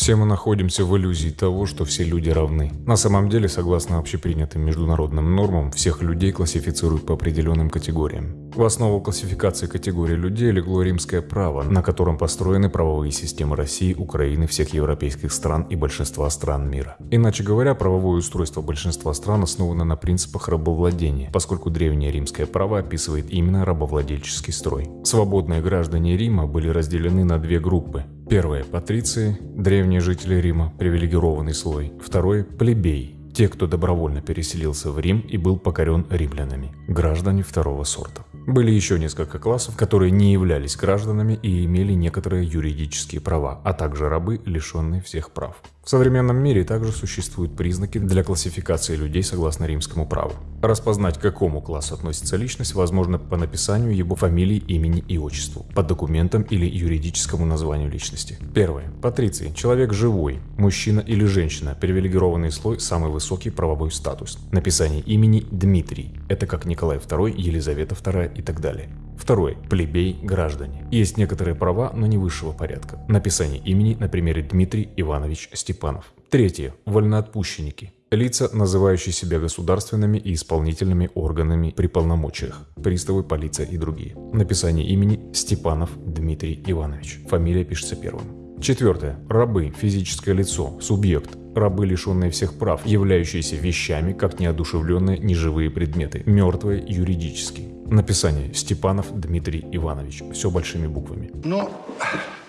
Все мы находимся в иллюзии того, что все люди равны. На самом деле, согласно общепринятым международным нормам, всех людей классифицируют по определенным категориям. В основу классификации категорий людей легло римское право, на котором построены правовые системы России, Украины, всех европейских стран и большинства стран мира. Иначе говоря, правовое устройство большинства стран основано на принципах рабовладения, поскольку древнее римское право описывает именно рабовладельческий строй. Свободные граждане Рима были разделены на две группы Первое – патриции, древние жители Рима, привилегированный слой. Второе – плебей, те, кто добровольно переселился в Рим и был покорен римлянами, граждане второго сорта. Были еще несколько классов, которые не являлись гражданами и имели некоторые юридические права, а также рабы, лишенные всех прав. В современном мире также существуют признаки для классификации людей согласно римскому праву. Распознать, к какому классу относится личность, возможно по написанию его фамилии, имени и отчеству, по документам или юридическому названию личности. Первое. Патриции. Человек живой, мужчина или женщина, привилегированный слой, самый высокий правовой статус. Написание имени Дмитрий. Это как Николай II, Елизавета II и так далее. Второе. Плебей, граждане. Есть некоторые права, но не высшего порядка. Написание имени на примере Дмитрий Иванович Степанов. Третье. Вольноотпущенники. Лица, называющие себя государственными и исполнительными органами при полномочиях. Приставы, полиция и другие. Написание имени Степанов Дмитрий Иванович. Фамилия пишется первым. Четвертое. Рабы. Физическое лицо. Субъект. Рабы, лишенные всех прав, являющиеся вещами, как неодушевленные неживые предметы. Мертвые юридически. Написание Степанов Дмитрий Иванович. Все большими буквами. Ну,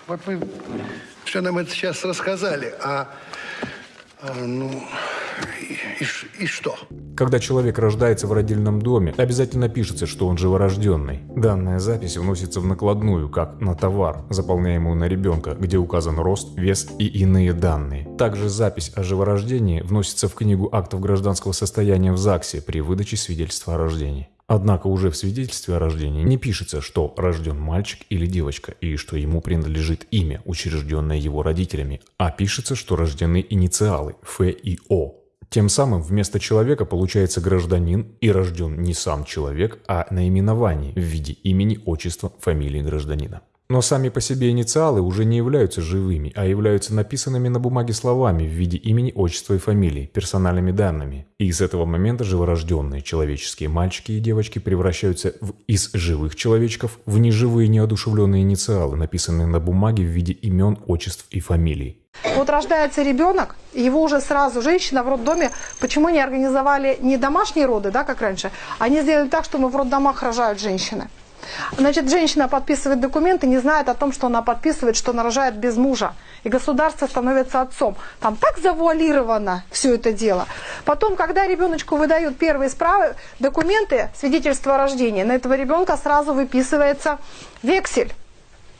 вот вы все нам это сейчас рассказали, а, а, ну, и, и, что? Когда человек рождается в родильном доме, обязательно пишется, что он живорожденный. Данная запись вносится в накладную, как на товар, заполняемую на ребенка, где указан рост, вес и иные данные. Также запись о живорождении вносится в книгу актов гражданского состояния в ЗАГСе при выдаче свидетельства о рождении. Однако уже в свидетельстве о рождении не пишется, что рожден мальчик или девочка и что ему принадлежит имя, учрежденное его родителями, а пишется, что рождены инициалы Ф и О. Тем самым вместо человека получается гражданин и рожден не сам человек, а наименование в виде имени, отчества, фамилии гражданина. Но сами по себе инициалы уже не являются живыми, а являются написанными на бумаге словами в виде имени, отчества и фамилии, персональными данными. И с этого момента живорожденные человеческие мальчики и девочки превращаются в, из живых человечков в неживые неодушевленные инициалы, написанные на бумаге в виде имен, отчеств и фамилий. Вот рождается ребенок, его уже сразу женщина в роддоме, почему не организовали не домашние роды, да, как раньше, они сделали так, что мы в роддомах рожают женщины. Значит, женщина подписывает документы, не знает о том, что она подписывает, что она рожает без мужа. И государство становится отцом. Там так завуалировано все это дело. Потом, когда ребеночку выдают первые справы, документы, свидетельство о рождении, на этого ребенка сразу выписывается вексель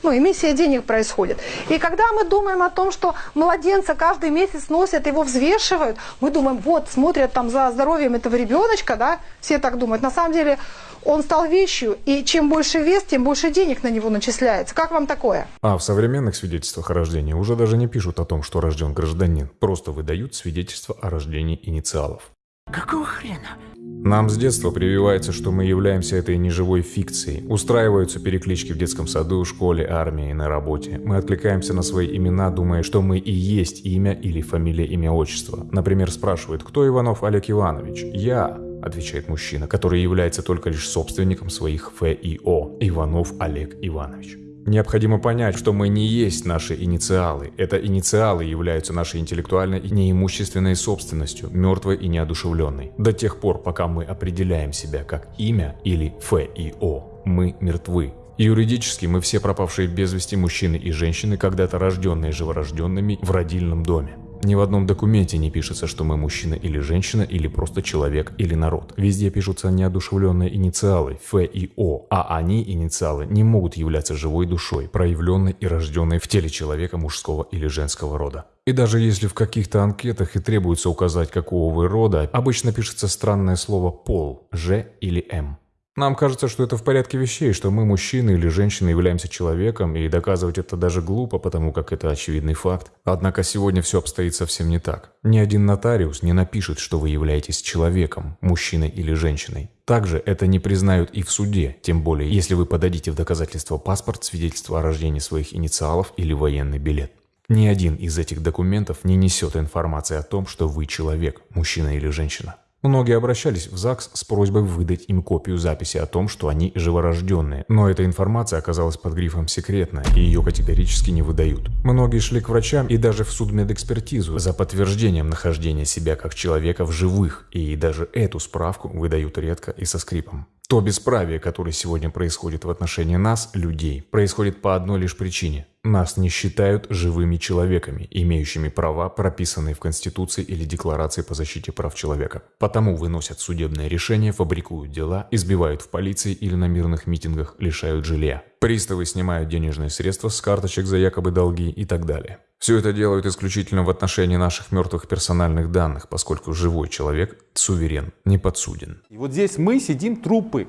ну, эмиссия денег происходит. И когда мы думаем о том, что младенца каждый месяц носят, его взвешивают, мы думаем, вот, смотрят там за здоровьем этого ребеночка, да, все так думают. На самом деле он стал вещью, и чем больше вес, тем больше денег на него начисляется. Как вам такое? А в современных свидетельствах о рождении уже даже не пишут о том, что рожден гражданин. Просто выдают свидетельство о рождении инициалов. Какого хрена? Нам с детства прививается, что мы являемся этой неживой фикцией. Устраиваются переклички в детском саду, школе, армии, на работе. Мы откликаемся на свои имена, думая, что мы и есть имя или фамилия, имя, отчество. Например, спрашивают, кто Иванов Олег Иванович? Я, отвечает мужчина, который является только лишь собственником своих Ф и О. Иванов Олег Иванович. Необходимо понять, что мы не есть наши инициалы. Это инициалы являются нашей интеллектуальной и неимущественной собственностью, мертвой и неодушевленной. До тех пор, пока мы определяем себя как имя или Ф и О, мы мертвы. Юридически мы все пропавшие без вести мужчины и женщины, когда-то рожденные живорожденными в родильном доме. Ни в одном документе не пишется, что мы мужчина или женщина, или просто человек или народ. Везде пишутся неодушевленные инициалы Ф и О, а они, инициалы, не могут являться живой душой, проявленной и рожденной в теле человека мужского или женского рода. И даже если в каких-то анкетах и требуется указать, какого вы рода, обычно пишется странное слово «пол» – «Ж» или «М». Нам кажется, что это в порядке вещей, что мы, мужчины или женщины, являемся человеком, и доказывать это даже глупо, потому как это очевидный факт. Однако сегодня все обстоит совсем не так. Ни один нотариус не напишет, что вы являетесь человеком, мужчиной или женщиной. Также это не признают и в суде, тем более, если вы подадите в доказательство паспорт, свидетельство о рождении своих инициалов или военный билет. Ни один из этих документов не несет информации о том, что вы человек, мужчина или женщина. Многие обращались в ЗАГС с просьбой выдать им копию записи о том, что они живорожденные, но эта информация оказалась под грифом «секретно» и ее категорически не выдают. Многие шли к врачам и даже в судмедэкспертизу за подтверждением нахождения себя как человека в живых, и даже эту справку выдают редко и со скрипом. То бесправие, которое сегодня происходит в отношении нас, людей, происходит по одной лишь причине. Нас не считают живыми человеками, имеющими права, прописанные в Конституции или Декларации по защите прав человека. Потому выносят судебные решения, фабрикуют дела, избивают в полиции или на мирных митингах, лишают жилья. Приставы снимают денежные средства с карточек за якобы долги и так далее. Все это делают исключительно в отношении наших мертвых персональных данных, поскольку живой человек суверен, не подсуден. И вот здесь мы сидим трупы,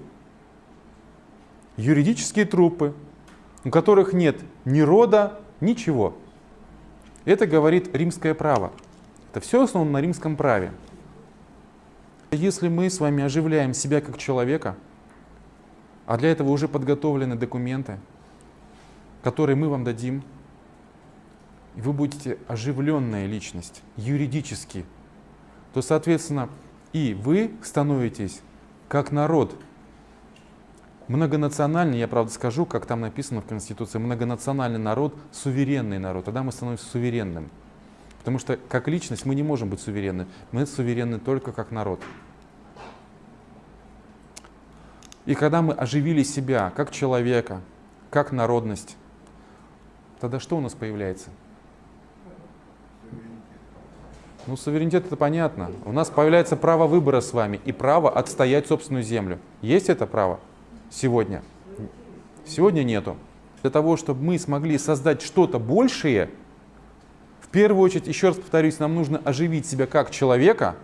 юридические трупы, у которых нет ни рода, ничего. Это говорит римское право. Это все основано на римском праве. Если мы с вами оживляем себя как человека, а для этого уже подготовлены документы, которые мы вам дадим, и вы будете оживленная личность, юридически, то, соответственно, и вы становитесь как народ, многонациональный, я правда скажу, как там написано в Конституции, многонациональный народ, суверенный народ, тогда мы становимся суверенным. Потому что как личность мы не можем быть суверенны, мы суверенны только как народ. И когда мы оживили себя как человека, как народность, тогда что у нас появляется? Ну, суверенитет это понятно. У нас появляется право выбора с вами и право отстоять собственную землю. Есть это право сегодня? Сегодня нету. Для того, чтобы мы смогли создать что-то большее, в первую очередь, еще раз повторюсь, нам нужно оживить себя как человека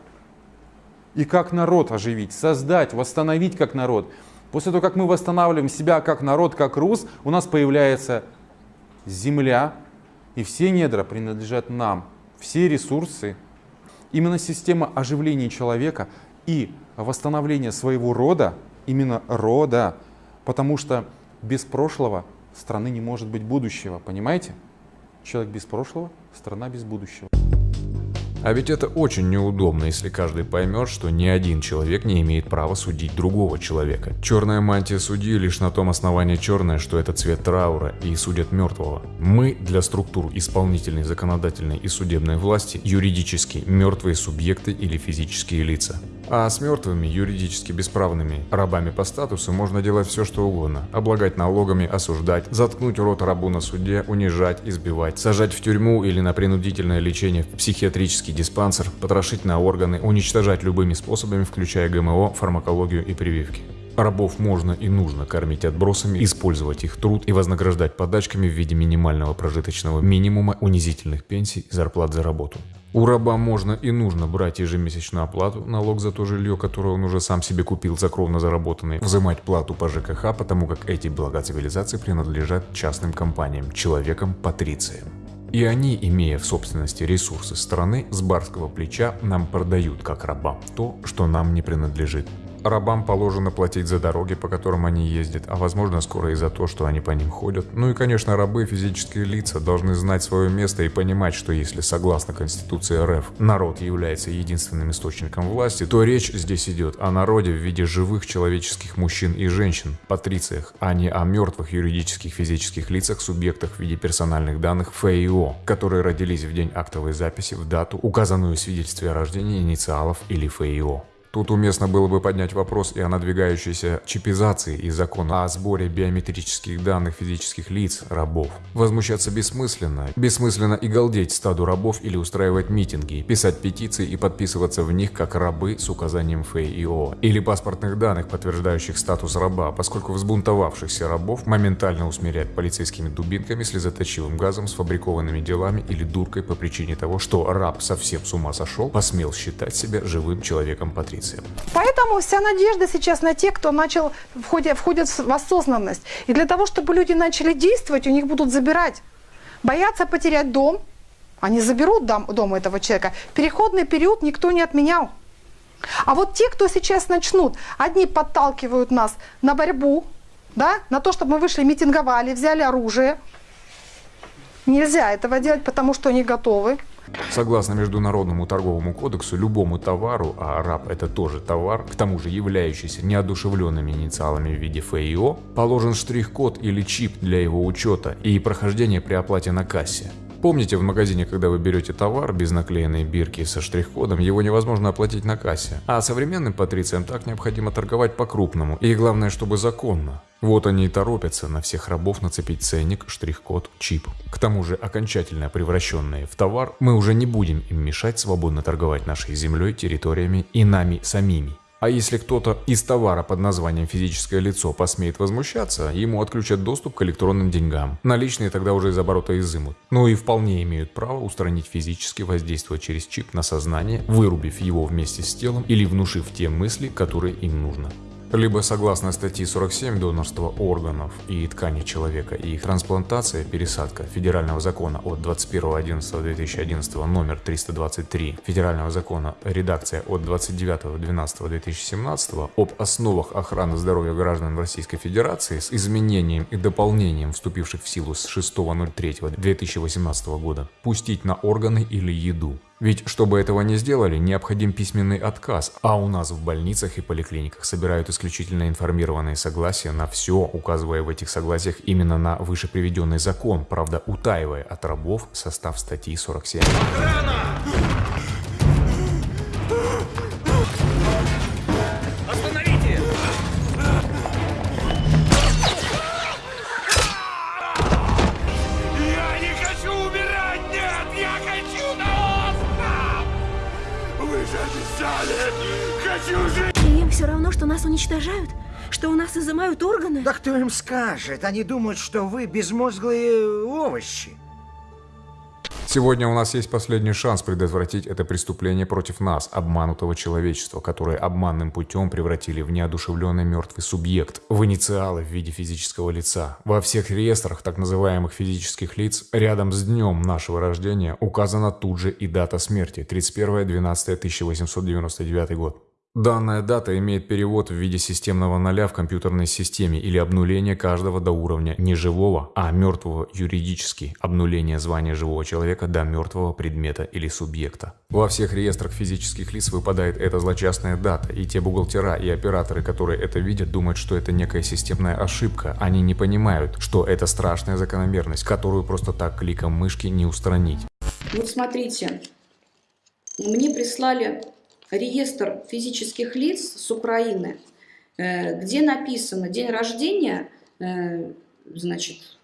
и как народ оживить, создать, восстановить как народ. После того, как мы восстанавливаем себя как народ, как рус, у нас появляется земля, и все недра принадлежат нам. Все ресурсы Именно система оживления человека и восстановления своего рода, именно рода, потому что без прошлого страны не может быть будущего, понимаете? Человек без прошлого, страна без будущего. А ведь это очень неудобно, если каждый поймет, что ни один человек не имеет права судить другого человека. Черная мантия судьи лишь на том основании черная, что это цвет траура и судят мертвого. Мы для структур исполнительной, законодательной и судебной власти юридически мертвые субъекты или физические лица. А с мертвыми, юридически бесправными рабами по статусу можно делать все что угодно. Облагать налогами, осуждать, заткнуть рот рабу на суде, унижать, избивать, сажать в тюрьму или на принудительное лечение в психиатрический диспансер, потрошить на органы, уничтожать любыми способами, включая ГМО, фармакологию и прививки. Рабов можно и нужно кормить отбросами, использовать их труд и вознаграждать подачками в виде минимального прожиточного минимума, унизительных пенсий и зарплат за работу. У раба можно и нужно брать ежемесячную оплату, налог за то жилье, которое он уже сам себе купил за кровно заработанный, взимать плату по ЖКХ, потому как эти блага цивилизации принадлежат частным компаниям, человекам, патрициям. И они, имея в собственности ресурсы страны, с барского плеча нам продают как рабам то, что нам не принадлежит. Рабам положено платить за дороги, по которым они ездят, а возможно скоро и за то, что они по ним ходят. Ну и конечно рабы, физические лица, должны знать свое место и понимать, что если согласно Конституции РФ народ является единственным источником власти, то речь здесь идет о народе в виде живых человеческих мужчин и женщин, патрициях, а не о мертвых юридических физических лицах, субъектах в виде персональных данных ФИО, которые родились в день актовой записи в дату, указанную в свидетельстве о рождении инициалов или ФИО. Тут уместно было бы поднять вопрос и о надвигающейся чипизации и закона о сборе биометрических данных физических лиц, рабов. Возмущаться бессмысленно. Бессмысленно и галдеть стаду рабов или устраивать митинги, писать петиции и подписываться в них как рабы с указанием ФИО. Или паспортных данных, подтверждающих статус раба, поскольку взбунтовавшихся рабов моментально усмирять полицейскими дубинками, слезоточивым газом, сфабрикованными делами или дуркой по причине того, что раб совсем с ума сошел, посмел считать себя живым человеком интуиция. Поэтому вся надежда сейчас на тех, кто начал входит, входит в осознанность. И для того, чтобы люди начали действовать, у них будут забирать. Боятся потерять дом, они заберут дом, дом этого человека. Переходный период никто не отменял. А вот те, кто сейчас начнут, одни подталкивают нас на борьбу, да, на то, чтобы мы вышли, митинговали, взяли оружие, Нельзя этого делать, потому что они готовы. Согласно Международному торговому кодексу, любому товару, а раб это тоже товар, к тому же являющийся неодушевленными инициалами в виде ФИО, положен штрих-код или чип для его учета и прохождения при оплате на кассе. Помните, в магазине, когда вы берете товар без наклеенной бирки со штрих-кодом, его невозможно оплатить на кассе. А современным патрициям так необходимо торговать по-крупному. И главное, чтобы законно. Вот они и торопятся на всех рабов нацепить ценник, штрих-код, чип. К тому же, окончательно превращенные в товар, мы уже не будем им мешать свободно торговать нашей землей, территориями и нами самими. А если кто-то из товара под названием физическое лицо посмеет возмущаться, ему отключат доступ к электронным деньгам. Наличные тогда уже из оборота изымут. Ну и вполне имеют право устранить физически воздействие через чип на сознание, вырубив его вместе с телом или внушив те мысли, которые им нужно либо согласно статье 47 донорства органов и тканей человека и их трансплантация, пересадка Федерального закона от 21.11.2011 номер 323 Федерального закона редакция от 29.12.2017 об основах охраны здоровья граждан Российской Федерации с изменением и дополнением вступивших в силу с 6.03.2018 года пустить на органы или еду ведь, чтобы этого не сделали, необходим письменный отказ, а у нас в больницах и поликлиниках собирают исключительно информированные согласия на все, указывая в этих согласиях именно на выше приведенный закон, правда утаивая от рабов состав статьи 47. Охрана! Что у нас изымают органы? Да кто им скажет? Они думают, что вы безмозглые овощи. Сегодня у нас есть последний шанс предотвратить это преступление против нас, обманутого человечества, которое обманным путем превратили в неодушевленный мертвый субъект, в инициалы в виде физического лица. Во всех реестрах так называемых физических лиц рядом с днем нашего рождения указана тут же и дата смерти – 31.12.1899 год. Данная дата имеет перевод в виде системного ноля в компьютерной системе или обнуление каждого до уровня не живого, а мертвого юридически, обнуление звания живого человека до мертвого предмета или субъекта. Во всех реестрах физических лиц выпадает эта злочастная дата, и те бухгалтера и операторы, которые это видят, думают, что это некая системная ошибка. Они не понимают, что это страшная закономерность, которую просто так кликом мышки не устранить. Вот смотрите, мне прислали реестр физических лиц с Украины, э, где написано день рождения, э, значит,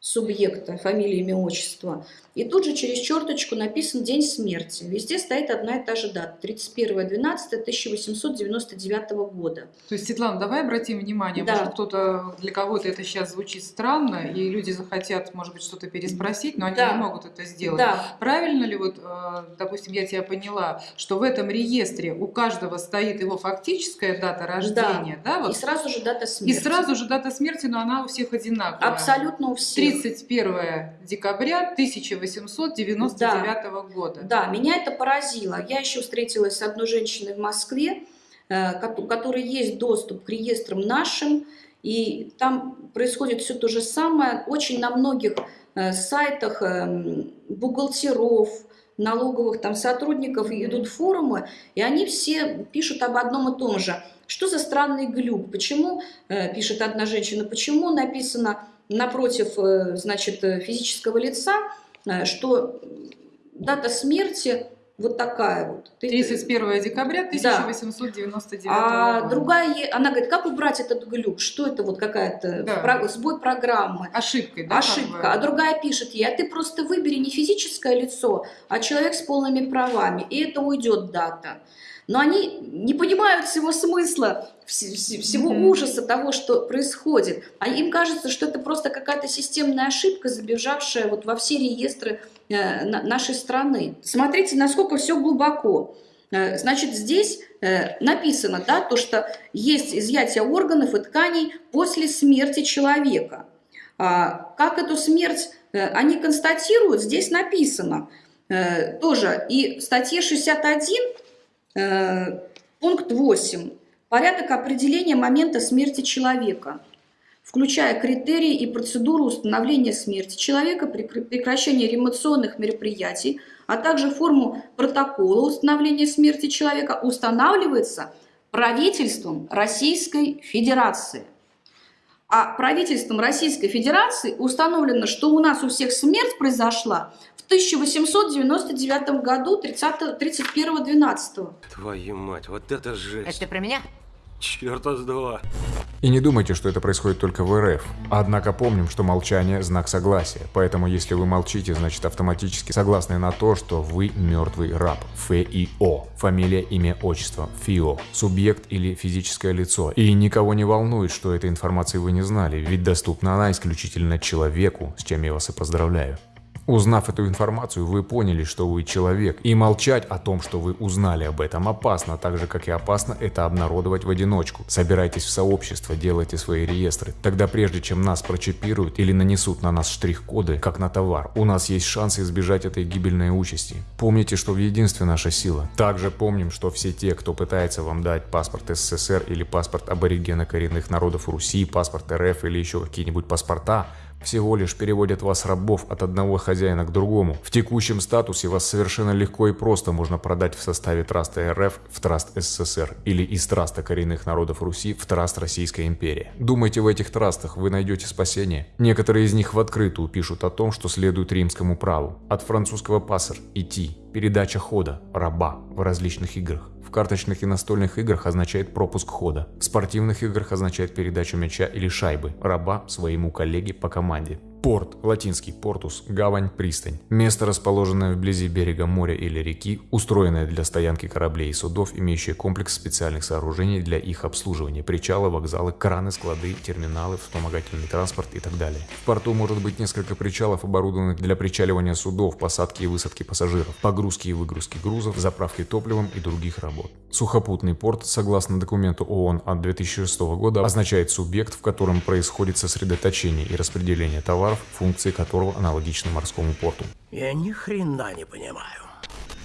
субъекта, фамилия, имя, отчество. И тут же через черточку написан день смерти. Везде стоит одна и та же дата. 31.12.1899 года. То есть, Светлана, давай обратим внимание, да. может кто-то, для кого-то это сейчас звучит странно, и люди захотят, может быть, что-то переспросить, но они да. не могут это сделать. Да. Правильно ли, вот, э, допустим, я тебя поняла, что в этом реестре у каждого стоит его фактическая дата рождения, да? да вот. И сразу же дата смерти. И сразу же дата смерти, но она у всех одинаковая. Абсолютно у всех. 31 декабря 1899 да, года. Да, меня это поразило. Я еще встретилась с одной женщиной в Москве, э, у которой есть доступ к реестрам нашим, и там происходит все то же самое. Очень на многих э, сайтах эм, бухгалтеров, налоговых там сотрудников идут форумы, и они все пишут об одном и том же. Что за странный глюк? Почему, э, пишет одна женщина, почему написано напротив э, значит, э, физического лица, э, что дата смерти вот такая вот. 31 декабря 1899 да. А года. другая, она говорит, как убрать этот глюк? Что это вот какая-то да. сбой программы? Ошибкой, да? Ошибка. А другая пишет ей, а ты просто выбери не физическое лицо, а человек с полными правами, и это уйдет дата но они не понимают всего смысла, всего ужаса того, что происходит. А им кажется, что это просто какая-то системная ошибка, забежавшая вот во все реестры э, нашей страны. Смотрите, насколько все глубоко. Э, значит, здесь э, написано, да, то, что есть изъятие органов и тканей после смерти человека. А как эту смерть они констатируют, здесь написано тоже. И в статье 61 Э, пункт 8. Порядок определения момента смерти человека. включая критерии и процедуру установления смерти человека при прекращении реанимационных мероприятий, а также форму протокола установления смерти человека, устанавливается правительством Российской Федерации. А правительством Российской Федерации установлено, что у нас у всех смерть произошла в 1899 году 31-12. Твою мать, вот это жесть. Это ты про меня? Черта с два. И не думайте, что это происходит только в РФ. Однако помним, что молчание – знак согласия. Поэтому если вы молчите, значит автоматически согласны на то, что вы мертвый раб. ФИО. Фамилия, имя, отчество. ФИО. Субъект или физическое лицо. И никого не волнует, что этой информации вы не знали, ведь доступна она исключительно человеку, с чем я вас и поздравляю. Узнав эту информацию, вы поняли, что вы человек, и молчать о том, что вы узнали об этом опасно, так же как и опасно это обнародовать в одиночку. Собирайтесь в сообщество, делайте свои реестры. Тогда прежде чем нас прочипируют или нанесут на нас штрих-коды, как на товар, у нас есть шанс избежать этой гибельной участи. Помните, что в единстве наша сила. Также помним, что все те, кто пытается вам дать паспорт СССР или паспорт аборигена коренных народов Руси, паспорт РФ или еще какие-нибудь паспорта, всего лишь переводят вас рабов от одного хозяина к другому. В текущем статусе вас совершенно легко и просто можно продать в составе Траста РФ в Траст СССР или из Траста коренных народов Руси в Траст Российской империи. Думаете, в этих трастах вы найдете спасение? Некоторые из них в открытую пишут о том, что следует римскому праву. От французского пассер – идти, передача хода, раба в различных играх. В карточных и настольных играх означает пропуск хода. В спортивных играх означает передачу мяча или шайбы, раба своему коллеге по команде. Порт, латинский портус, гавань, пристань. Место, расположенное вблизи берега моря или реки, устроенное для стоянки кораблей и судов, имеющее комплекс специальных сооружений для их обслуживания, причалы, вокзалы, краны, склады, терминалы, вспомогательный транспорт и так далее. В порту может быть несколько причалов, оборудованных для причаливания судов, посадки и высадки пассажиров, погрузки и выгрузки грузов, заправки топливом и других работ. Сухопутный порт, согласно документу ООН от 2006 года, означает субъект, в котором происходит сосредоточение и распределение товаров функции которого аналогичны морскому порту. Я ни хрена не понимаю.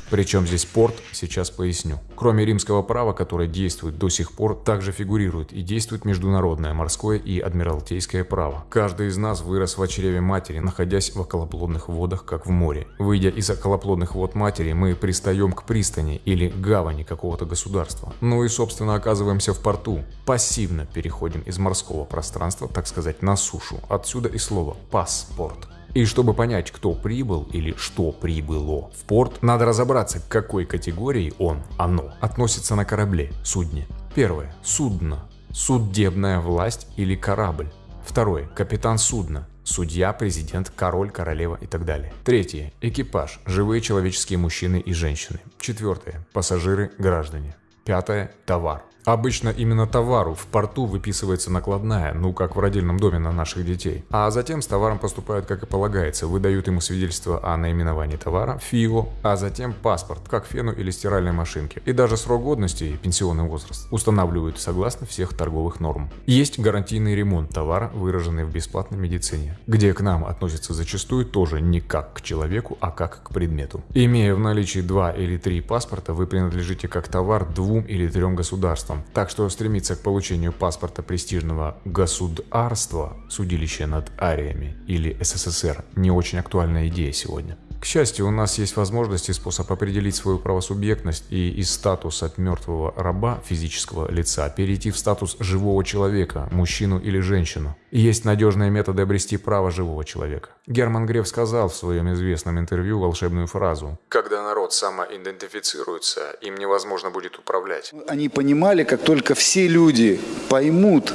Причем здесь порт, сейчас поясню. Кроме римского права, которое действует до сих пор, также фигурирует и действует международное морское и адмиралтейское право. Каждый из нас вырос в чреве матери, находясь в околоплодных водах, как в море. Выйдя из околоплодных вод матери, мы пристаем к пристани или гавани какого-то государства. Ну и, собственно, оказываемся в порту. Пассивно переходим из морского пространства, так сказать, на сушу. Отсюда и слово «паспорт». И чтобы понять, кто прибыл или что прибыло в порт, надо разобраться, к какой категории он, оно, относится на корабле, судне. Первое. Судно. Судебная власть или корабль. Второе. Капитан судна. Судья, президент, король, королева и так далее. Третье. Экипаж. Живые человеческие мужчины и женщины. Четвертое. Пассажиры, граждане. Пятое. Товар. Обычно именно товару в порту выписывается накладная, ну как в родильном доме на наших детей. А затем с товаром поступают как и полагается, выдают ему свидетельство о наименовании товара, ФИО, а затем паспорт, как фену или стиральной машинке. И даже срок годности и пенсионный возраст устанавливают согласно всех торговых норм. Есть гарантийный ремонт товара, выраженный в бесплатной медицине, где к нам относятся зачастую тоже не как к человеку, а как к предмету. Имея в наличии два или три паспорта, вы принадлежите как товар двум или трем государствам, государством. Так что стремиться к получению паспорта престижного государства, судилища над ариями или СССР, не очень актуальная идея сегодня. К счастью, у нас есть возможность и способ определить свою правосубъектность и из статуса мертвого раба физического лица перейти в статус живого человека, мужчину или женщину. И есть надежные методы обрести право живого человека. Герман Греф сказал в своем известном интервью волшебную фразу «Когда народ самоидентифицируется, им невозможно будет управлять». Они понимали, как только все люди поймут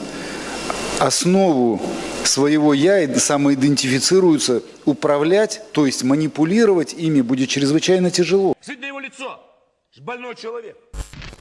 основу своего «я» и самоидентифицируются, управлять, то есть манипулировать ими будет чрезвычайно тяжело. Сидь на его лицо! Больной человек!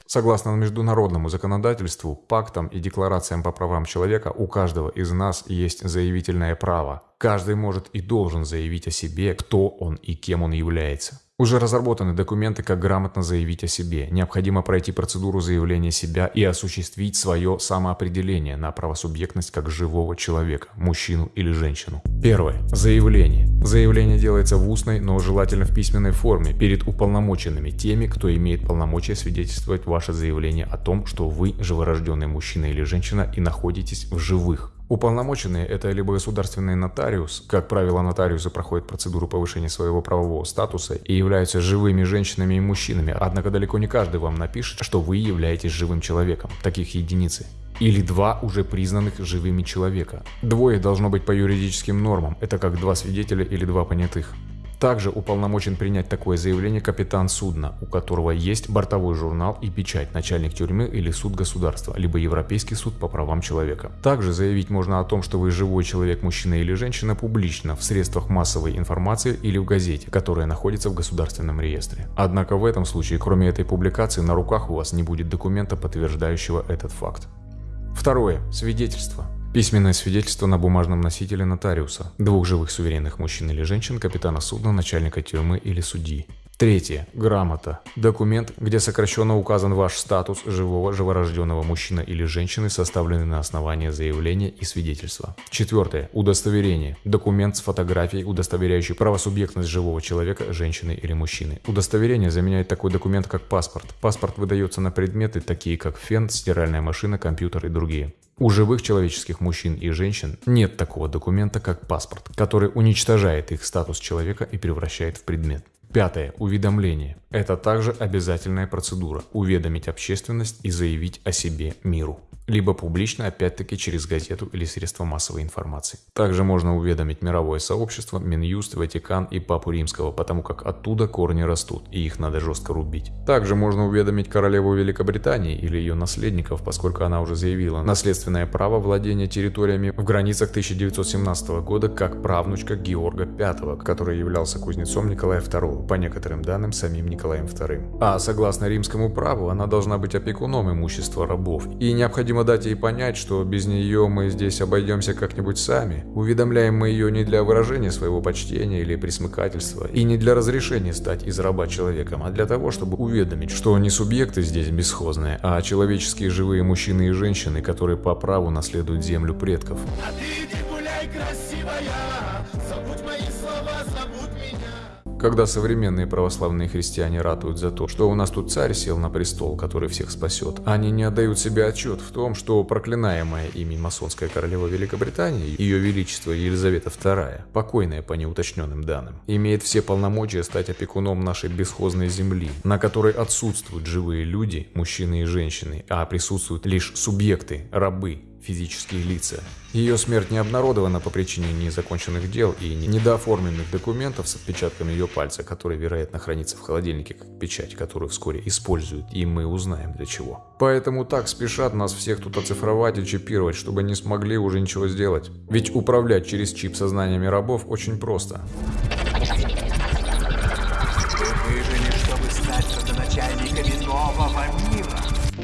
Согласно международному законодательству, пактам и декларациям по правам человека у каждого из нас есть заявительное право. Каждый может и должен заявить о себе, кто он и кем он является. Уже разработаны документы, как грамотно заявить о себе. Необходимо пройти процедуру заявления себя и осуществить свое самоопределение на правосубъектность как живого человека, мужчину или женщину. Первое. Заявление. Заявление делается в устной, но желательно в письменной форме, перед уполномоченными теми, кто имеет полномочия свидетельствовать ваше заявление о том, что вы живорожденный мужчина или женщина и находитесь в живых, Уполномоченные – это либо государственный нотариус, как правило, нотариусы проходят процедуру повышения своего правового статуса и являются живыми женщинами и мужчинами, однако далеко не каждый вам напишет, что вы являетесь живым человеком, таких единицы или два уже признанных живыми человека. Двое должно быть по юридическим нормам, это как два свидетеля или два понятых. Также уполномочен принять такое заявление капитан судна, у которого есть бортовой журнал и печать, начальник тюрьмы или суд государства, либо Европейский суд по правам человека. Также заявить можно о том, что вы живой человек, мужчина или женщина, публично в средствах массовой информации или в газете, которая находится в государственном реестре. Однако в этом случае, кроме этой публикации, на руках у вас не будет документа, подтверждающего этот факт. Второе. Свидетельство. Письменное свидетельство на бумажном носителе нотариуса, двух живых суверенных мужчин или женщин, капитана судна, начальника тюрьмы или судьи. Третье. Грамота. Документ, где сокращенно указан ваш статус живого живорожденного мужчины или женщины, составленный на основании заявления и свидетельства. Четвертое. Удостоверение. Документ с фотографией, удостоверяющий правосубъектность живого человека, женщины или мужчины. Удостоверение заменяет такой документ, как паспорт. Паспорт выдается на предметы, такие как фен, стиральная машина, компьютер и другие. У живых человеческих мужчин и женщин нет такого документа, как паспорт, который уничтожает их статус человека и превращает в предмет. Пятое. Уведомление. Это также обязательная процедура – уведомить общественность и заявить о себе миру либо публично, опять-таки через газету или средства массовой информации. Также можно уведомить мировое сообщество, Минюст, Ватикан и Папу Римского, потому как оттуда корни растут, и их надо жестко рубить. Также можно уведомить королеву Великобритании или ее наследников, поскольку она уже заявила наследственное право владения территориями в границах 1917 года как правнучка Георга V, который являлся кузнецом Николая II, по некоторым данным самим Николаем II. А согласно римскому праву, она должна быть опекуном имущества рабов, и необходимо дать ей понять, что без нее мы здесь обойдемся как-нибудь сами. Уведомляем мы ее не для выражения своего почтения или присмыкательства, и не для разрешения стать из раба человеком, а для того, чтобы уведомить, что не субъекты здесь бесхозные, а человеческие живые мужчины и женщины, которые по праву наследуют землю предков. А ты гуляй, красивая, забудь Когда современные православные христиане ратуют за то, что у нас тут царь сел на престол, который всех спасет, они не отдают себе отчет в том, что проклинаемая ими масонская королева Великобритании, ее величество Елизавета II, покойная по неуточненным данным, имеет все полномочия стать опекуном нашей бесхозной земли, на которой отсутствуют живые люди, мужчины и женщины, а присутствуют лишь субъекты, рабы, физические лица. Ее смерть не обнародована по причине незаконченных дел и недооформленных документов с отпечатками ее пальца, которые, вероятно, хранится в холодильнике как печать, которую вскоре используют, и мы узнаем для чего. Поэтому так спешат нас всех тут оцифровать и чипировать, чтобы не смогли уже ничего сделать. Ведь управлять через чип сознаниями рабов очень просто.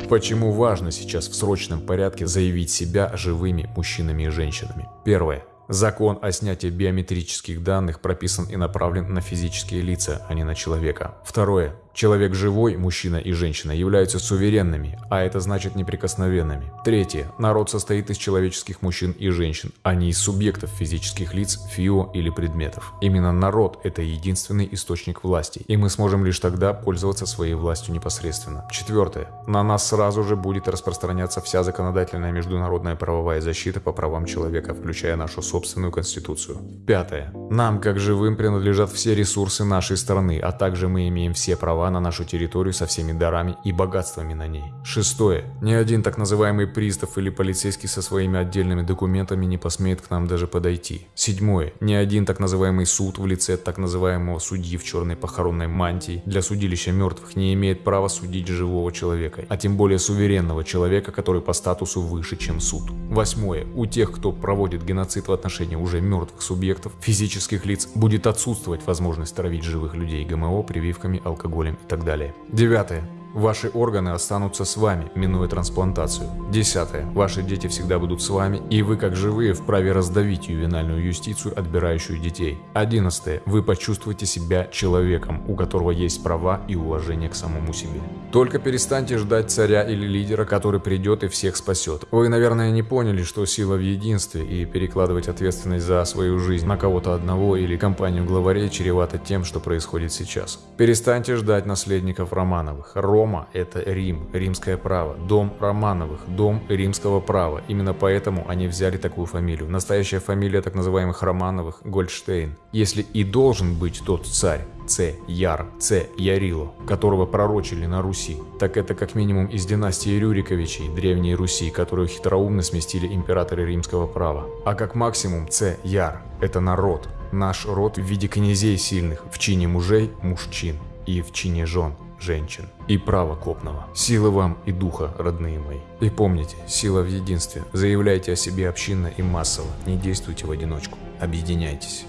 Почему важно сейчас в срочном порядке заявить себя живыми мужчинами и женщинами? Первое. Закон о снятии биометрических данных прописан и направлен на физические лица, а не на человека. Второе. Человек живой, мужчина и женщина, являются суверенными, а это значит неприкосновенными. Третье. Народ состоит из человеческих мужчин и женщин, а не из субъектов физических лиц, фио или предметов. Именно народ – это единственный источник власти, и мы сможем лишь тогда пользоваться своей властью непосредственно. Четвертое. На нас сразу же будет распространяться вся законодательная международная правовая защита по правам человека, включая нашу собственную конституцию. Пятое. Нам, как живым, принадлежат все ресурсы нашей страны, а также мы имеем все права права на нашу территорию со всеми дарами и богатствами на ней. Шестое. Ни один так называемый пристав или полицейский со своими отдельными документами не посмеет к нам даже подойти. Седьмое. Ни один так называемый суд в лице так называемого судьи в черной похоронной мантии для судилища мертвых не имеет права судить живого человека, а тем более суверенного человека, который по статусу выше, чем суд. Восьмое. У тех, кто проводит геноцид в отношении уже мертвых субъектов, физических лиц, будет отсутствовать возможность травить живых людей ГМО прививками, алкоголем и так далее. Девятое. Ваши органы останутся с вами, минуя трансплантацию. Десятое. Ваши дети всегда будут с вами, и вы, как живые, вправе раздавить ювенальную юстицию, отбирающую детей. Одиннадцатое. Вы почувствуете себя человеком, у которого есть права и уважение к самому себе. Только перестаньте ждать царя или лидера, который придет и всех спасет. Вы, наверное, не поняли, что сила в единстве, и перекладывать ответственность за свою жизнь на кого-то одного или компанию главарей чревато тем, что происходит сейчас. Перестаньте ждать наследников Романовых, Ром Рома – это Рим, римское право. Дом Романовых, дом римского права. Именно поэтому они взяли такую фамилию. Настоящая фамилия так называемых Романовых – Гольдштейн. Если и должен быть тот царь, Ц. Яр, Ц. Ярило, которого пророчили на Руси, так это как минимум из династии Рюриковичей, Древней Руси, которую хитроумно сместили императоры римского права. А как максимум Ц. Яр – это народ, наш род в виде князей сильных, в чине мужей – мужчин и в чине жен – женщин. И право копного. Силы вам и духа, родные мои. И помните, сила в единстве. Заявляйте о себе общинно и массово. Не действуйте в одиночку. Объединяйтесь.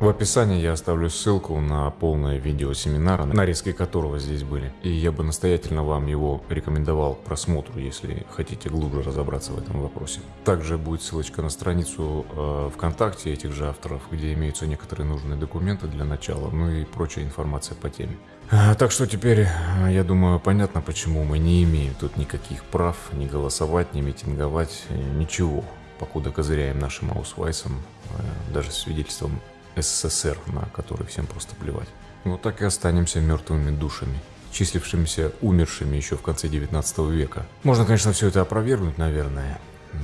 В описании я оставлю ссылку на полное видео семинара, нарезки которого здесь были. И я бы настоятельно вам его рекомендовал к просмотру, если хотите глубже разобраться в этом вопросе. Также будет ссылочка на страницу э, ВКонтакте этих же авторов, где имеются некоторые нужные документы для начала, ну и прочая информация по теме. А, так что теперь, э, я думаю, понятно, почему мы не имеем тут никаких прав, ни голосовать, ни митинговать, ничего, покуда козыряем нашим аусвайсом, э, даже свидетельством СССР, на который всем просто плевать. Вот так и останемся мертвыми душами, числившимися умершими еще в конце 19 века. Можно, конечно, все это опровергнуть, наверное,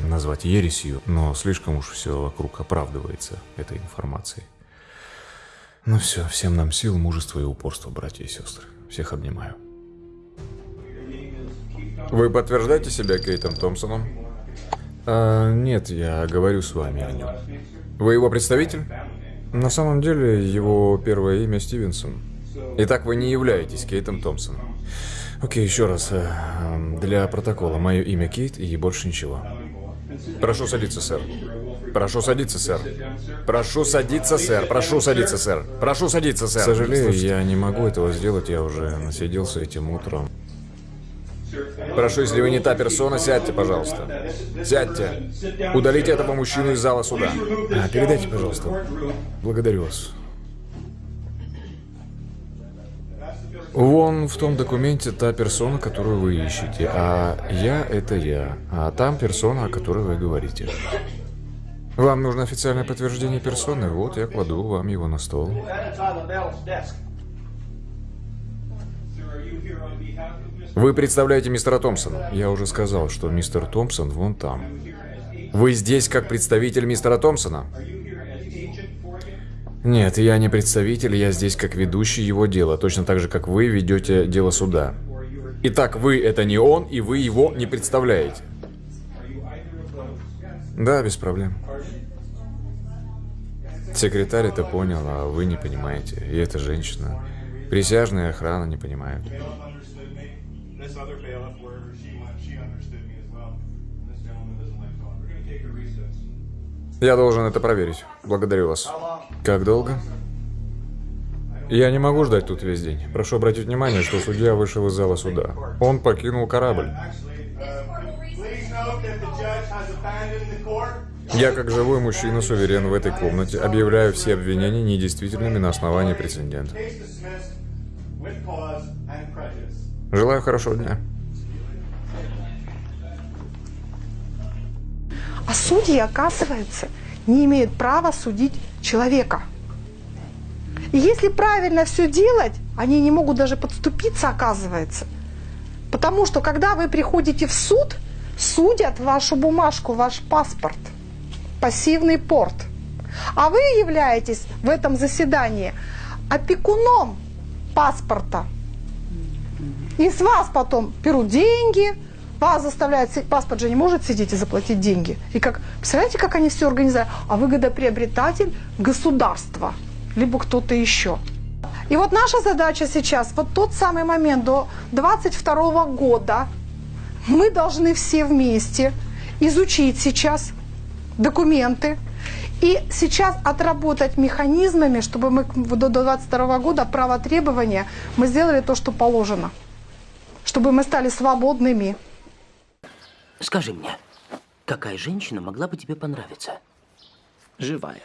назвать ересью, но слишком уж все вокруг оправдывается этой информацией. Ну все, всем нам сил, мужества и упорства, братья и сестры. Всех обнимаю. Вы подтверждаете себя Кейтом Томпсоном? А, нет, я говорю с вами о нем. Вы его представитель? На самом деле, его первое имя Стивенсон. Итак, вы не являетесь Кейтом Томпсоном. Окей, еще раз. Э, для протокола. Мое имя Кейт и больше ничего. Прошу садиться, сэр. Прошу садиться, сэр. Прошу садиться, сэр. Прошу садиться, сэр. Прошу садиться, сэр. Сожалею, я не могу этого сделать. Я уже насиделся этим утром. Прошу, если вы не та персона, сядьте, пожалуйста. Сядьте. Удалите этого мужчину из зала суда. А, передайте, пожалуйста. Благодарю вас. Вон в том документе та персона, которую вы ищете, а я — это я, а там персона, о которой вы говорите. Вам нужно официальное подтверждение персоны, вот я кладу вам его на стол. Вы представляете мистера Томпсона. Я уже сказал, что мистер Томпсон вон там. Вы здесь как представитель мистера Томпсона? Нет, я не представитель, я здесь как ведущий его дела, точно так же, как вы ведете дело суда. Итак, вы это не он, и вы его не представляете. Да, без проблем. Секретарь это понял, а вы не понимаете. И эта женщина. Присяжная охрана не понимают. Я должен это проверить. Благодарю вас. Как долго? Я не могу ждать тут весь день. Прошу обратить внимание, что судья вышел из зала суда. Он покинул корабль. Я, как живой мужчина, суверен в этой комнате, объявляю все обвинения недействительными на основании прецедента. Желаю хорошего дня. А судьи, оказывается, не имеют права судить человека. И если правильно все делать, они не могут даже подступиться, оказывается. Потому что когда вы приходите в суд, судят вашу бумажку, ваш паспорт, пассивный порт. А вы являетесь в этом заседании опекуном паспорта. И с вас потом берут деньги, вас заставляют, паспорт же не может сидеть и заплатить деньги. И как, представляете, как они все организуют? А выгодоприобретатель – государство, либо кто-то еще. И вот наша задача сейчас, вот тот самый момент до 22 года, мы должны все вместе изучить сейчас документы и сейчас отработать механизмами, чтобы мы до 22 года право требования мы сделали то, что положено, чтобы мы стали свободными. Скажи мне, какая женщина могла бы тебе понравиться? Живая.